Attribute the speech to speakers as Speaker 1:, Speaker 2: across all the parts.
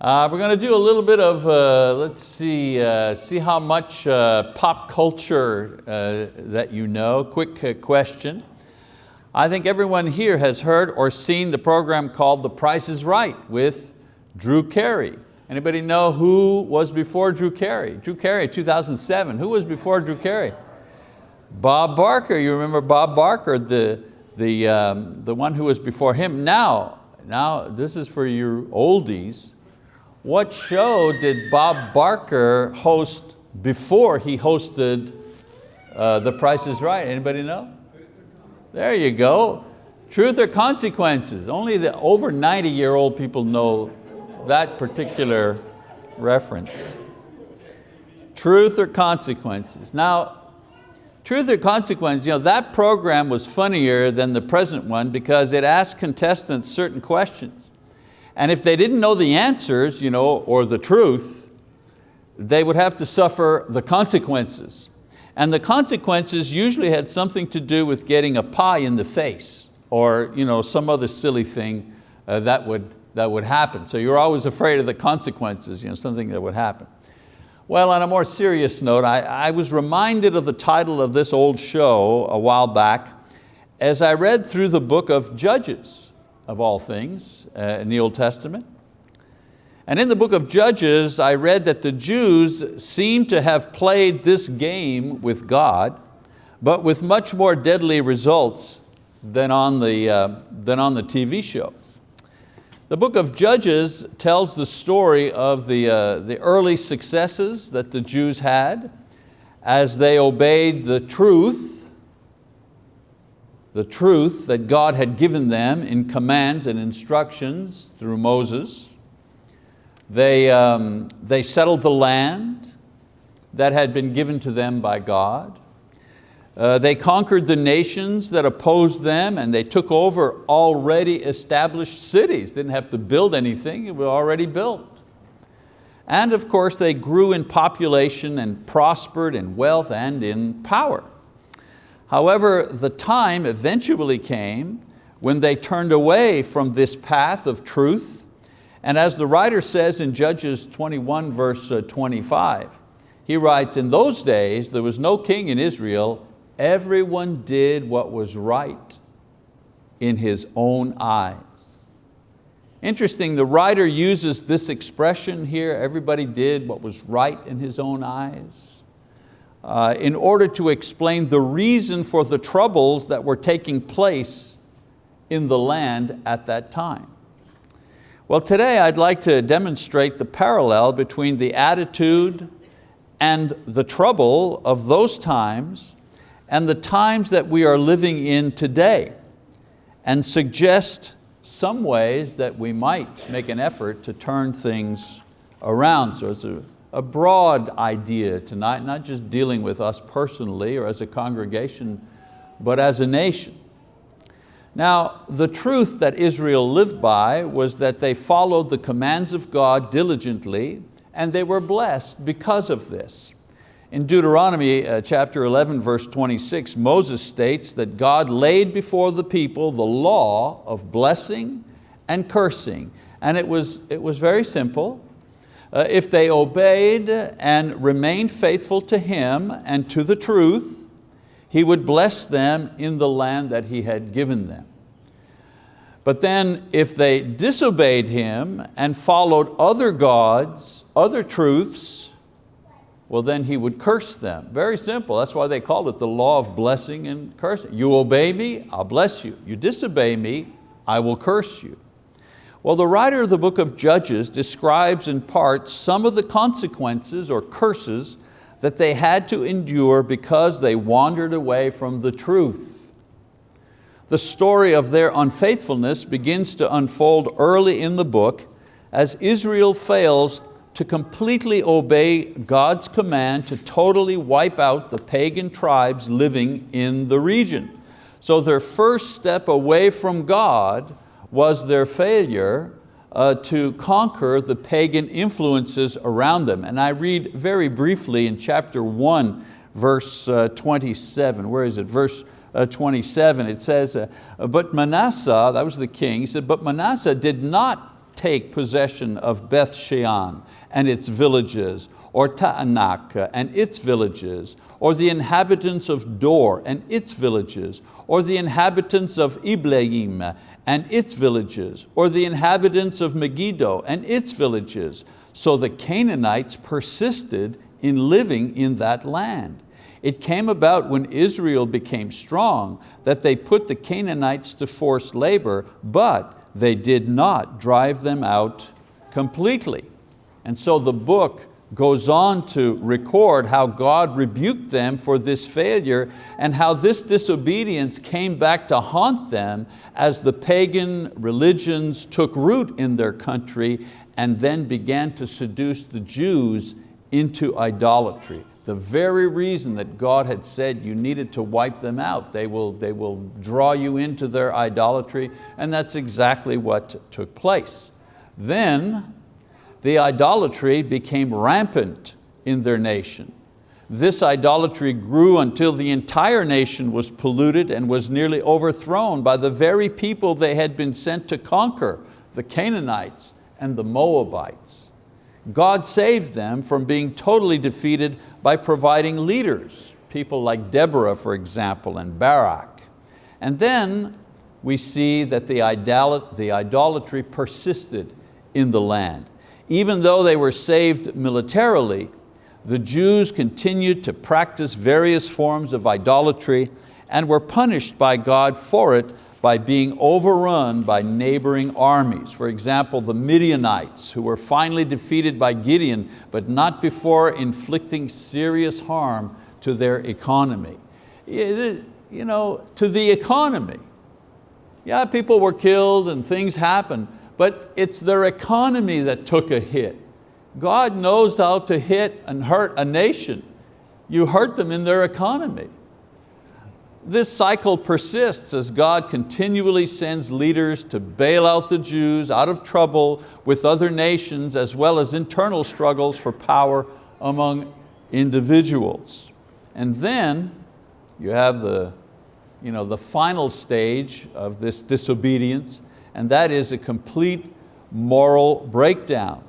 Speaker 1: Uh, we're going to do a little bit of, uh, let's see, uh, see how much uh, pop culture uh, that you know. Quick uh, question. I think everyone here has heard or seen the program called The Price is Right with Drew Carey. Anybody know who was before Drew Carey? Drew Carey, 2007. Who was before Drew Carey? Bob Barker, you remember Bob Barker, the, the, um, the one who was before him. Now, now this is for your oldies. What show did Bob Barker host before he hosted uh, The Price is Right? Anybody know? There you go. Truth or consequences. Only the over 90 year old people know that particular reference. Truth or consequences. Now, truth or consequences, you know, that program was funnier than the present one because it asked contestants certain questions. And if they didn't know the answers you know, or the truth, they would have to suffer the consequences. And the consequences usually had something to do with getting a pie in the face or you know, some other silly thing uh, that, would, that would happen. So you're always afraid of the consequences, you know, something that would happen. Well, on a more serious note, I, I was reminded of the title of this old show a while back as I read through the book of Judges of all things uh, in the Old Testament. And in the book of Judges, I read that the Jews seem to have played this game with God, but with much more deadly results than on the, uh, than on the TV show. The book of Judges tells the story of the, uh, the early successes that the Jews had as they obeyed the truth the truth that God had given them in commands and instructions through Moses. They, um, they settled the land that had been given to them by God. Uh, they conquered the nations that opposed them and they took over already established cities. Didn't have to build anything, it was already built. And of course they grew in population and prospered in wealth and in power. However, the time eventually came when they turned away from this path of truth. And as the writer says in Judges 21 verse uh, 25, he writes, in those days there was no king in Israel, everyone did what was right in his own eyes. Interesting, the writer uses this expression here, everybody did what was right in his own eyes uh, in order to explain the reason for the troubles that were taking place in the land at that time. Well, today I'd like to demonstrate the parallel between the attitude and the trouble of those times and the times that we are living in today and suggest some ways that we might make an effort to turn things around. So it's a a broad idea tonight, not just dealing with us personally or as a congregation, but as a nation. Now, the truth that Israel lived by was that they followed the commands of God diligently and they were blessed because of this. In Deuteronomy uh, chapter 11, verse 26, Moses states that God laid before the people the law of blessing and cursing. And it was, it was very simple. Uh, if they obeyed and remained faithful to Him and to the truth, He would bless them in the land that He had given them. But then if they disobeyed Him and followed other gods, other truths, well then He would curse them. Very simple, that's why they called it the law of blessing and cursing. You obey me, I'll bless you. You disobey me, I will curse you. Well, the writer of the book of Judges describes in part some of the consequences or curses that they had to endure because they wandered away from the truth. The story of their unfaithfulness begins to unfold early in the book as Israel fails to completely obey God's command to totally wipe out the pagan tribes living in the region. So their first step away from God was their failure uh, to conquer the pagan influences around them. And I read very briefly in chapter one, verse uh, 27. Where is it? Verse uh, 27, it says, uh, but Manasseh, that was the king, he said, but Manasseh did not take possession of Beth Shean and its villages, or Taanach and its villages, or the inhabitants of Dor and its villages, or the inhabitants of Ibleam and its villages, or the inhabitants of Megiddo and its villages. So the Canaanites persisted in living in that land. It came about when Israel became strong that they put the Canaanites to forced labor, but they did not drive them out completely. And so the book goes on to record how God rebuked them for this failure and how this disobedience came back to haunt them as the pagan religions took root in their country and then began to seduce the Jews into idolatry. The very reason that God had said you needed to wipe them out. They will, they will draw you into their idolatry and that's exactly what took place. Then the idolatry became rampant in their nation. This idolatry grew until the entire nation was polluted and was nearly overthrown by the very people they had been sent to conquer, the Canaanites and the Moabites. God saved them from being totally defeated by providing leaders, people like Deborah, for example, and Barak. And then we see that the idolatry persisted in the land. Even though they were saved militarily, the Jews continued to practice various forms of idolatry and were punished by God for it by being overrun by neighboring armies. For example, the Midianites, who were finally defeated by Gideon, but not before inflicting serious harm to their economy. You know, to the economy. Yeah, people were killed and things happened, but it's their economy that took a hit. God knows how to hit and hurt a nation. You hurt them in their economy. This cycle persists as God continually sends leaders to bail out the Jews out of trouble with other nations as well as internal struggles for power among individuals. And then you have the, you know, the final stage of this disobedience and that is a complete moral breakdown.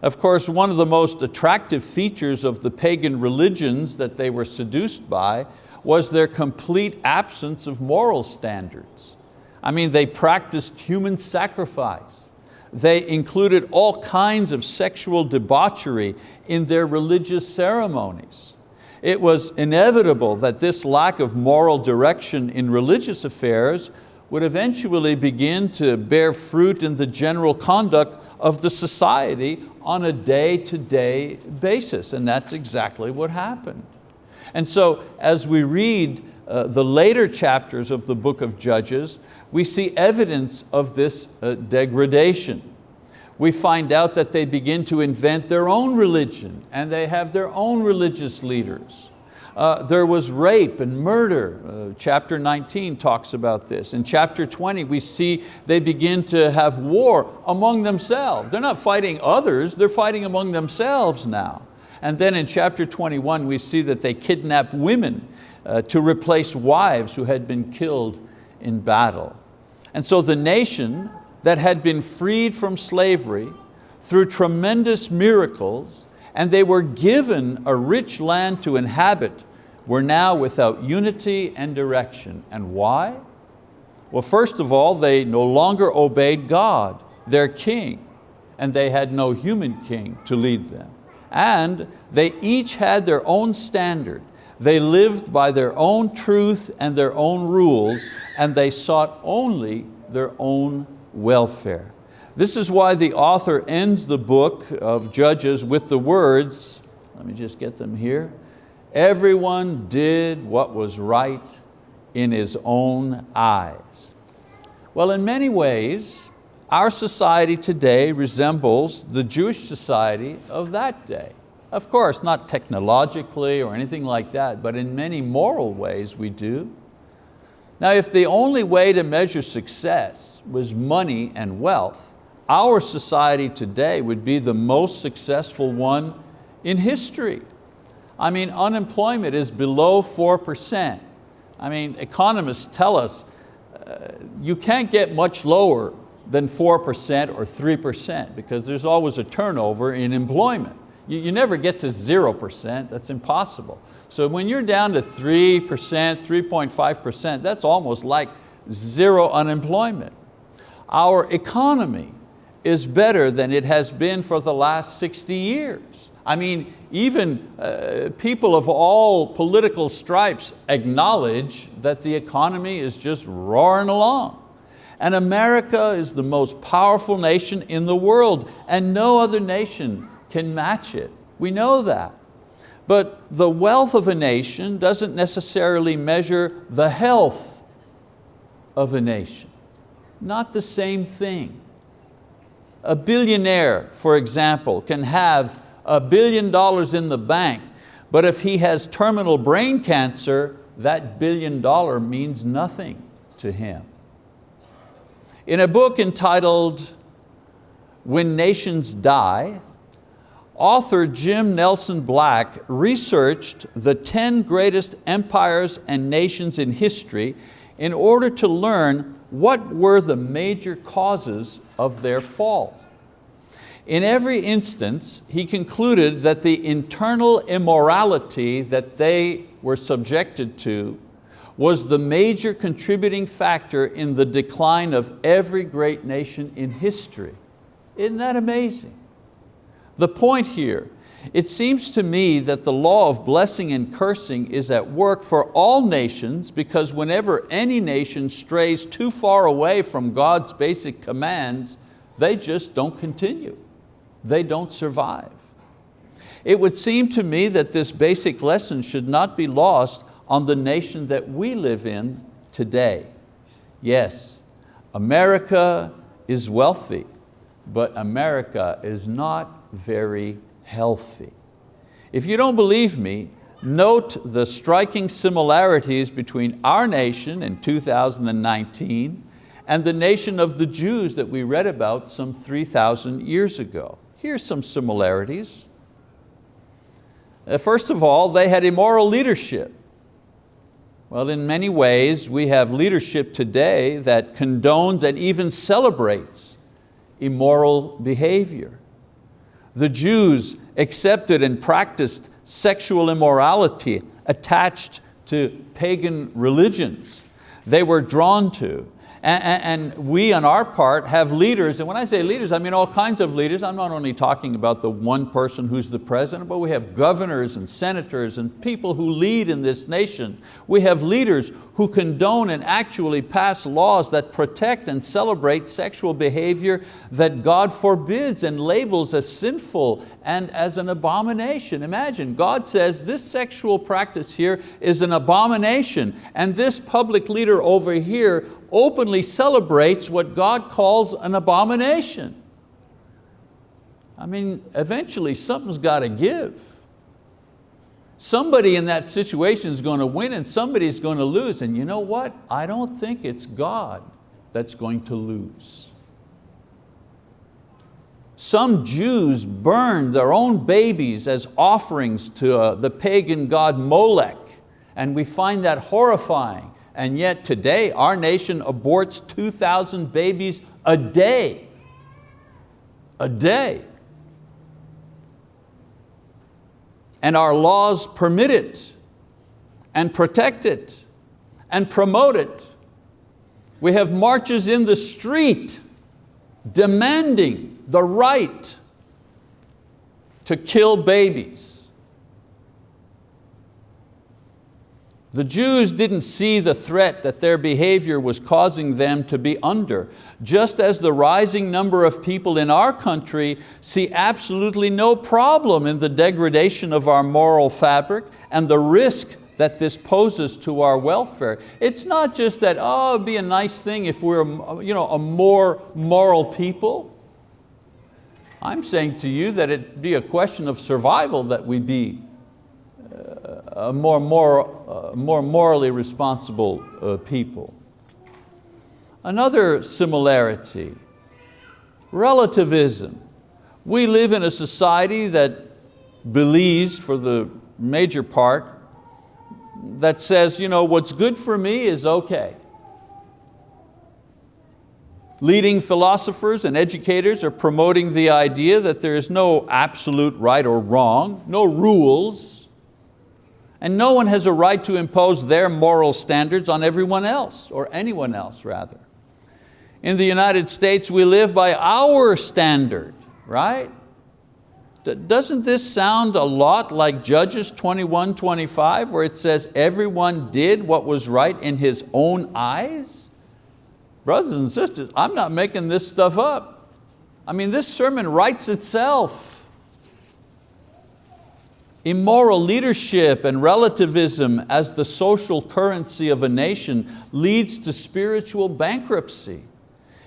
Speaker 1: Of course, one of the most attractive features of the pagan religions that they were seduced by was their complete absence of moral standards. I mean, they practiced human sacrifice. They included all kinds of sexual debauchery in their religious ceremonies. It was inevitable that this lack of moral direction in religious affairs would eventually begin to bear fruit in the general conduct of the society on a day-to-day -day basis, and that's exactly what happened. And so as we read uh, the later chapters of the book of Judges, we see evidence of this uh, degradation. We find out that they begin to invent their own religion and they have their own religious leaders. Uh, there was rape and murder. Uh, chapter 19 talks about this. In chapter 20 we see they begin to have war among themselves. They're not fighting others, they're fighting among themselves now. And then in chapter 21 we see that they kidnap women uh, to replace wives who had been killed in battle. And so the nation that had been freed from slavery through tremendous miracles and they were given a rich land to inhabit, were now without unity and direction. And why? Well, first of all, they no longer obeyed God, their king, and they had no human king to lead them. And they each had their own standard. They lived by their own truth and their own rules, and they sought only their own welfare. This is why the author ends the book of Judges with the words, let me just get them here, everyone did what was right in his own eyes. Well, in many ways, our society today resembles the Jewish society of that day. Of course, not technologically or anything like that, but in many moral ways we do. Now, if the only way to measure success was money and wealth, our society today would be the most successful one in history. I mean, unemployment is below 4%. I mean, economists tell us uh, you can't get much lower than 4% or 3% because there's always a turnover in employment. You, you never get to 0%, that's impossible. So when you're down to 3%, 3.5%, that's almost like zero unemployment. Our economy is better than it has been for the last 60 years. I mean, even uh, people of all political stripes acknowledge that the economy is just roaring along. And America is the most powerful nation in the world and no other nation can match it. We know that. But the wealth of a nation doesn't necessarily measure the health of a nation. Not the same thing. A billionaire, for example, can have a billion dollars in the bank, but if he has terminal brain cancer, that billion dollar means nothing to him. In a book entitled When Nations Die, author Jim Nelson Black researched the 10 greatest empires and nations in history in order to learn what were the major causes of their fall. In every instance, he concluded that the internal immorality that they were subjected to was the major contributing factor in the decline of every great nation in history. Isn't that amazing? The point here, it seems to me that the law of blessing and cursing is at work for all nations because whenever any nation strays too far away from God's basic commands, they just don't continue they don't survive. It would seem to me that this basic lesson should not be lost on the nation that we live in today. Yes, America is wealthy, but America is not very healthy. If you don't believe me, note the striking similarities between our nation in 2019 and the nation of the Jews that we read about some 3,000 years ago. Here's some similarities. Uh, first of all, they had immoral leadership. Well, in many ways, we have leadership today that condones and even celebrates immoral behavior. The Jews accepted and practiced sexual immorality attached to pagan religions. They were drawn to and, and we on our part have leaders, and when I say leaders, I mean all kinds of leaders. I'm not only talking about the one person who's the president, but we have governors and senators and people who lead in this nation. We have leaders who condone and actually pass laws that protect and celebrate sexual behavior that God forbids and labels as sinful and as an abomination. Imagine, God says this sexual practice here is an abomination and this public leader over here openly celebrates what God calls an abomination. I mean, eventually something's got to give. Somebody in that situation is going to win and somebody's going to lose. And you know what? I don't think it's God that's going to lose. Some Jews burned their own babies as offerings to uh, the pagan god Molech, and we find that horrifying. And yet today, our nation aborts 2,000 babies a day. A day. And our laws permit it and protect it and promote it. We have marches in the street demanding the right to kill babies. The Jews didn't see the threat that their behavior was causing them to be under, just as the rising number of people in our country see absolutely no problem in the degradation of our moral fabric and the risk that this poses to our welfare. It's not just that, oh, it'd be a nice thing if we're you know, a more moral people. I'm saying to you that it'd be a question of survival that we be uh, more, more, uh, more morally responsible uh, people. Another similarity, relativism. We live in a society that believes, for the major part, that says, you know, what's good for me is okay. Leading philosophers and educators are promoting the idea that there is no absolute right or wrong, no rules, and no one has a right to impose their moral standards on everyone else, or anyone else rather. In the United States, we live by our standard, right? Doesn't this sound a lot like Judges 21, 25, where it says everyone did what was right in his own eyes? Brothers and sisters, I'm not making this stuff up. I mean, this sermon writes itself. Immoral leadership and relativism as the social currency of a nation leads to spiritual bankruptcy.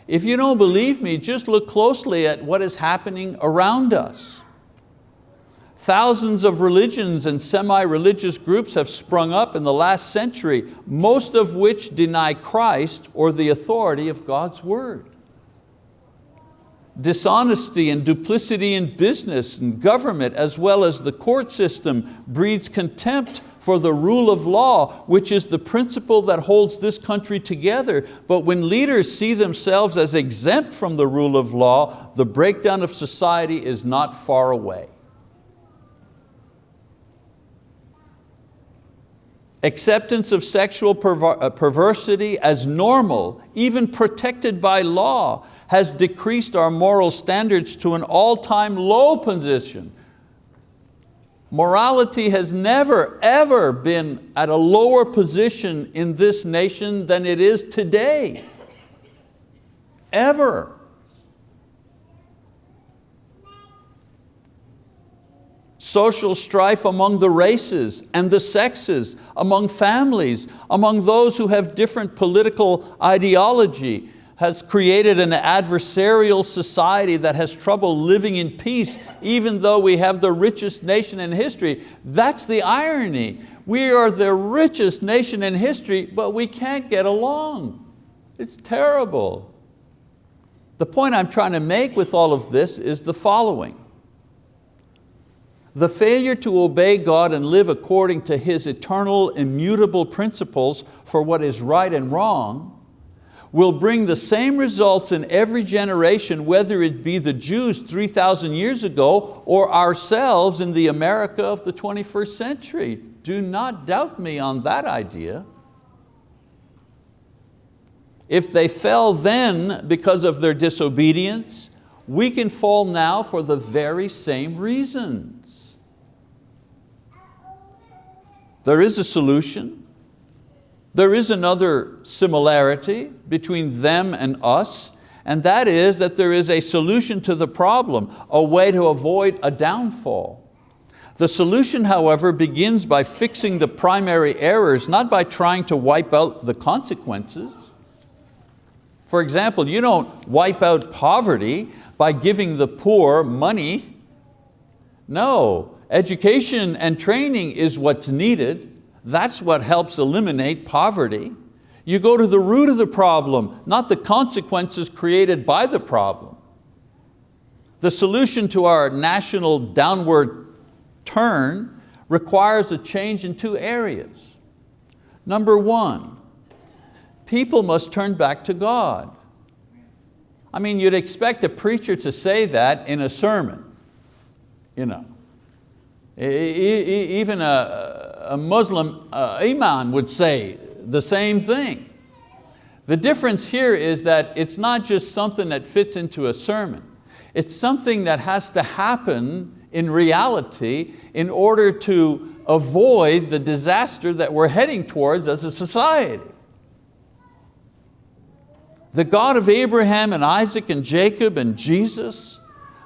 Speaker 1: If you don't believe me, just look closely at what is happening around us. Thousands of religions and semi-religious groups have sprung up in the last century, most of which deny Christ or the authority of God's word. Dishonesty and duplicity in business and government as well as the court system breeds contempt for the rule of law, which is the principle that holds this country together. But when leaders see themselves as exempt from the rule of law, the breakdown of society is not far away. Acceptance of sexual perver uh, perversity as normal, even protected by law, has decreased our moral standards to an all-time low position. Morality has never, ever been at a lower position in this nation than it is today. Ever. Social strife among the races and the sexes, among families, among those who have different political ideology, has created an adversarial society that has trouble living in peace even though we have the richest nation in history. That's the irony. We are the richest nation in history, but we can't get along. It's terrible. The point I'm trying to make with all of this is the following. The failure to obey God and live according to His eternal, immutable principles for what is right and wrong will bring the same results in every generation, whether it be the Jews 3,000 years ago or ourselves in the America of the 21st century. Do not doubt me on that idea. If they fell then because of their disobedience, we can fall now for the very same reason. There is a solution. There is another similarity between them and us, and that is that there is a solution to the problem, a way to avoid a downfall. The solution, however, begins by fixing the primary errors, not by trying to wipe out the consequences. For example, you don't wipe out poverty by giving the poor money. No, Education and training is what's needed. That's what helps eliminate poverty. You go to the root of the problem, not the consequences created by the problem. The solution to our national downward turn requires a change in two areas. Number one, people must turn back to God. I mean, you'd expect a preacher to say that in a sermon. You know. Even a, a Muslim uh, imam would say the same thing. The difference here is that it's not just something that fits into a sermon. It's something that has to happen in reality in order to avoid the disaster that we're heading towards as a society. The God of Abraham and Isaac and Jacob and Jesus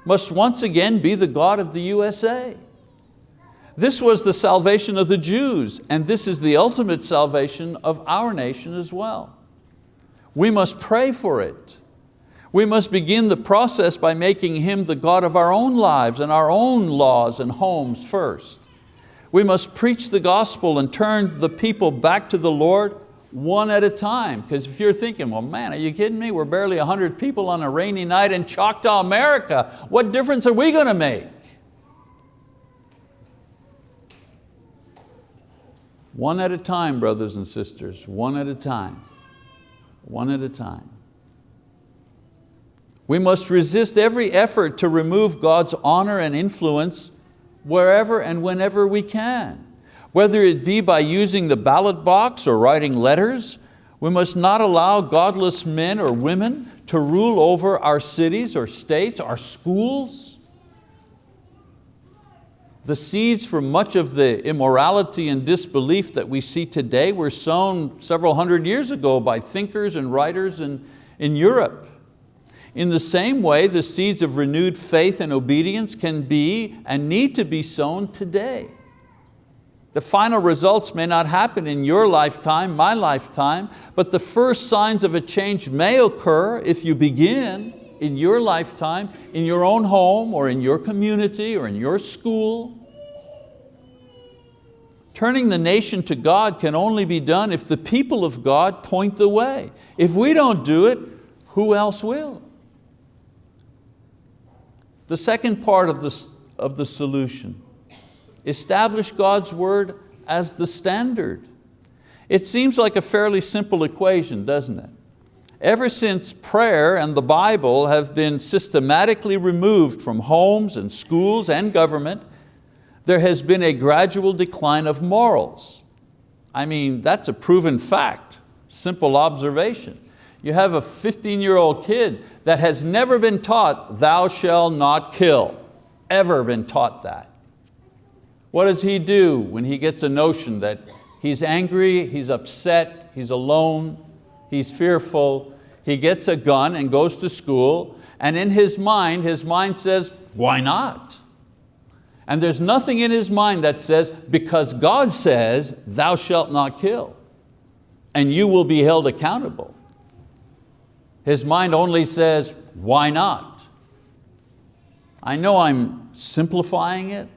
Speaker 1: must once again be the God of the USA. This was the salvation of the Jews, and this is the ultimate salvation of our nation as well. We must pray for it. We must begin the process by making Him the God of our own lives and our own laws and homes first. We must preach the gospel and turn the people back to the Lord one at a time. Because if you're thinking, well man, are you kidding me? We're barely 100 people on a rainy night in Choctaw, America. What difference are we going to make? One at a time, brothers and sisters, one at a time, one at a time. We must resist every effort to remove God's honor and influence wherever and whenever we can. Whether it be by using the ballot box or writing letters, we must not allow godless men or women to rule over our cities or states, our schools. The seeds for much of the immorality and disbelief that we see today were sown several hundred years ago by thinkers and writers in, in Europe. In the same way, the seeds of renewed faith and obedience can be and need to be sown today. The final results may not happen in your lifetime, my lifetime, but the first signs of a change may occur if you begin in your lifetime, in your own home or in your community or in your school. Turning the nation to God can only be done if the people of God point the way. If we don't do it, who else will? The second part of the, of the solution Establish God's word as the standard. It seems like a fairly simple equation, doesn't it? Ever since prayer and the Bible have been systematically removed from homes and schools and government, there has been a gradual decline of morals. I mean, that's a proven fact, simple observation. You have a 15-year-old kid that has never been taught, thou shalt not kill, ever been taught that. What does he do when he gets a notion that he's angry, he's upset, he's alone, he's fearful, he gets a gun and goes to school, and in his mind, his mind says, why not? And there's nothing in his mind that says, because God says, thou shalt not kill, and you will be held accountable. His mind only says, why not? I know I'm simplifying it,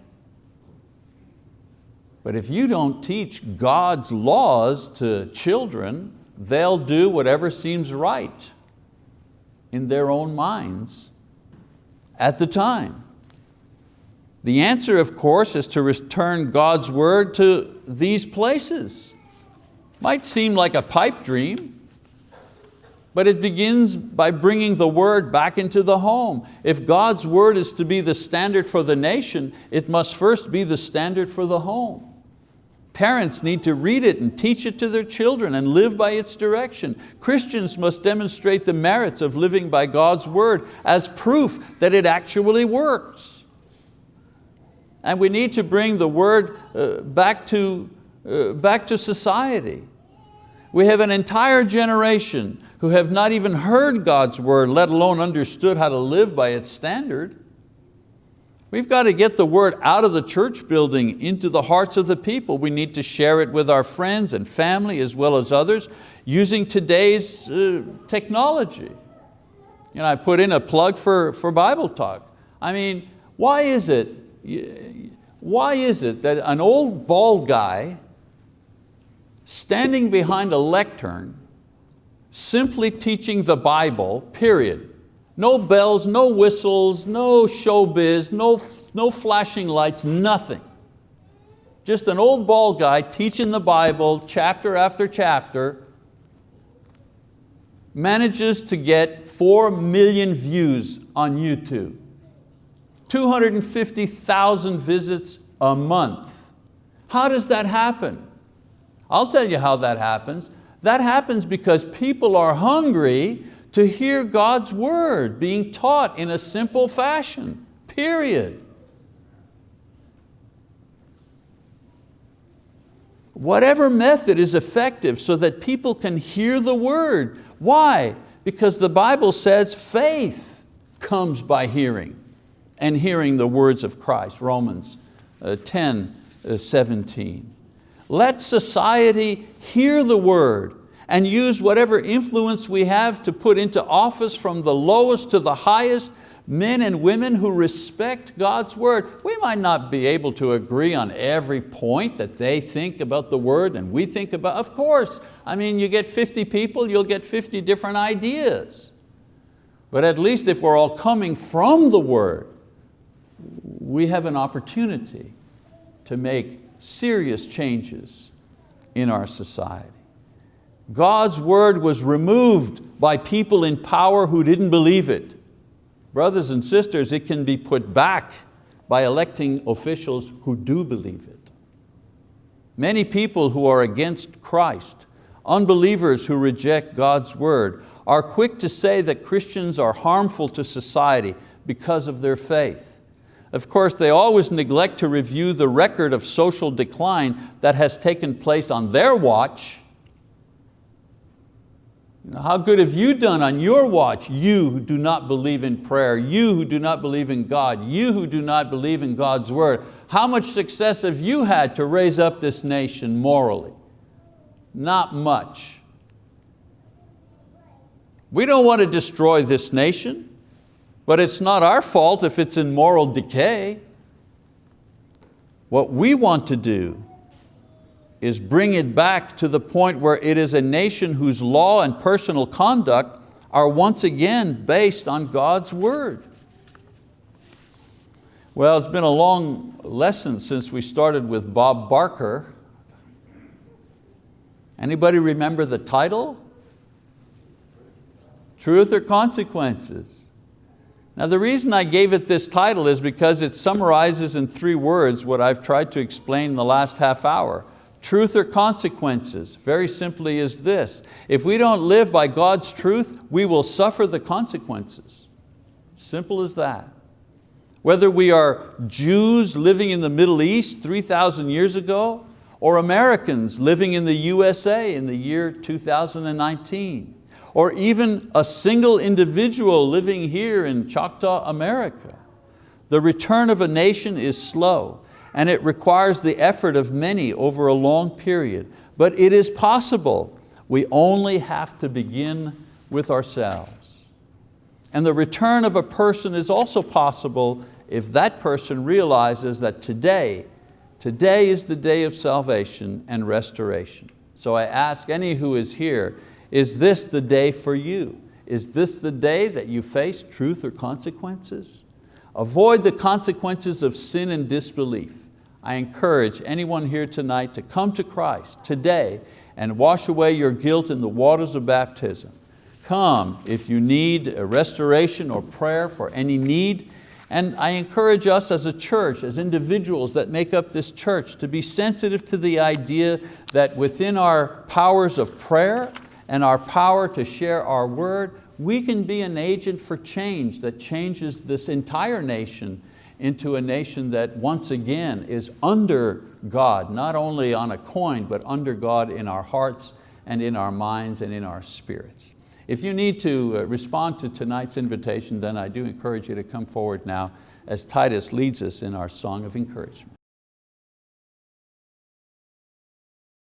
Speaker 1: but if you don't teach God's laws to children, they'll do whatever seems right in their own minds at the time. The answer, of course, is to return God's word to these places. Might seem like a pipe dream, but it begins by bringing the word back into the home. If God's word is to be the standard for the nation, it must first be the standard for the home. Parents need to read it and teach it to their children and live by its direction. Christians must demonstrate the merits of living by God's word as proof that it actually works. And we need to bring the word uh, back, to, uh, back to society. We have an entire generation who have not even heard God's word, let alone understood how to live by its standard. We've got to get the word out of the church building into the hearts of the people. We need to share it with our friends and family as well as others using today's uh, technology. You know, I put in a plug for, for Bible Talk. I mean, why is it, why is it that an old bald guy standing behind a lectern simply teaching the Bible, period, no bells, no whistles, no showbiz, no, no flashing lights, nothing. Just an old bald guy teaching the Bible chapter after chapter, manages to get four million views on YouTube, 250,000 visits a month. How does that happen? I'll tell you how that happens. That happens because people are hungry to hear God's word being taught in a simple fashion, period. Whatever method is effective so that people can hear the word. Why? Because the Bible says faith comes by hearing and hearing the words of Christ, Romans uh, 10, uh, 17. Let society hear the word and use whatever influence we have to put into office from the lowest to the highest, men and women who respect God's word. We might not be able to agree on every point that they think about the word and we think about, of course, I mean, you get 50 people, you'll get 50 different ideas. But at least if we're all coming from the word, we have an opportunity to make serious changes in our society. God's word was removed by people in power who didn't believe it. brothers and sisters, it can be put back by electing officials who do believe it. Many people who are against Christ, unbelievers who reject God's word, are quick to say that Christians are harmful to society because of their faith. Of course, they always neglect to review the record of social decline that has taken place on their watch. How good have you done on your watch, you who do not believe in prayer, you who do not believe in God, you who do not believe in God's word? How much success have you had to raise up this nation morally? Not much. We don't want to destroy this nation, but it's not our fault if it's in moral decay. What we want to do is bring it back to the point where it is a nation whose law and personal conduct are once again based on God's word. Well, it's been a long lesson since we started with Bob Barker. Anybody remember the title? Truth or consequences? Now the reason I gave it this title is because it summarizes in three words what I've tried to explain in the last half hour. Truth or consequences, very simply is this. If we don't live by God's truth, we will suffer the consequences. Simple as that. Whether we are Jews living in the Middle East 3,000 years ago, or Americans living in the USA in the year 2019 or even a single individual living here in Choctaw, America. The return of a nation is slow and it requires the effort of many over a long period, but it is possible. We only have to begin with ourselves. And the return of a person is also possible if that person realizes that today, today is the day of salvation and restoration. So I ask any who is here, is this the day for you? Is this the day that you face truth or consequences? Avoid the consequences of sin and disbelief. I encourage anyone here tonight to come to Christ today and wash away your guilt in the waters of baptism. Come if you need a restoration or prayer for any need. And I encourage us as a church, as individuals that make up this church, to be sensitive to the idea that within our powers of prayer and our power to share our word, we can be an agent for change that changes this entire nation into a nation that once again is under God, not only on a coin, but under God in our hearts and in our minds and in our spirits. If you need to uh, respond to tonight's invitation, then I do encourage you to come forward now as Titus leads us in our song of encouragement.